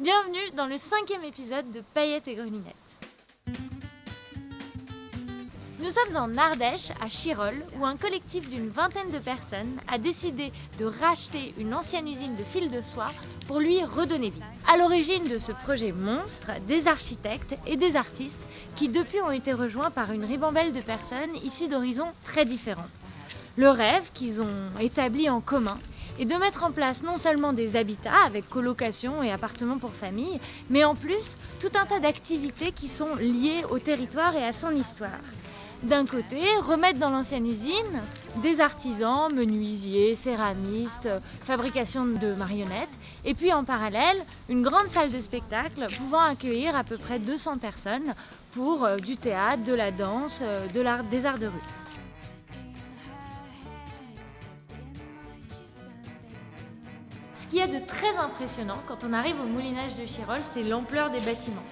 Bienvenue dans le cinquième épisode de Paillettes et Grelinettes. Nous sommes en Ardèche, à Chirol, où un collectif d'une vingtaine de personnes a décidé de racheter une ancienne usine de fil de soie pour lui redonner vie. À l'origine de ce projet monstre, des architectes et des artistes qui depuis ont été rejoints par une ribambelle de personnes issues d'horizons très différents. Le rêve qu'ils ont établi en commun est de mettre en place non seulement des habitats avec colocation et appartements pour famille, mais en plus tout un tas d'activités qui sont liées au territoire et à son histoire. D'un côté, remettre dans l'ancienne usine des artisans, menuisiers, céramistes, fabrication de marionnettes, et puis en parallèle, une grande salle de spectacle pouvant accueillir à peu près 200 personnes pour euh, du théâtre, de la danse, euh, des arts de rue. Ce qu'il y a de très impressionnant quand on arrive au moulinage de Chirol, c'est l'ampleur des bâtiments.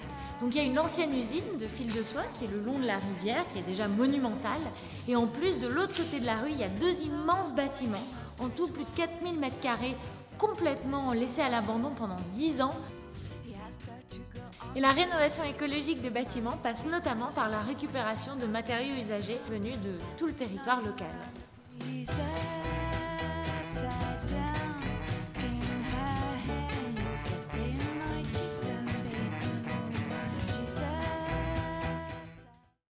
Donc il y a une ancienne usine de fil de soie qui est le long de la rivière, qui est déjà monumentale. Et en plus, de l'autre côté de la rue, il y a deux immenses bâtiments, en tout plus de 4000 mètres carrés, complètement laissés à l'abandon pendant 10 ans. Et la rénovation écologique des bâtiments passe notamment par la récupération de matériaux usagés venus de tout le territoire local.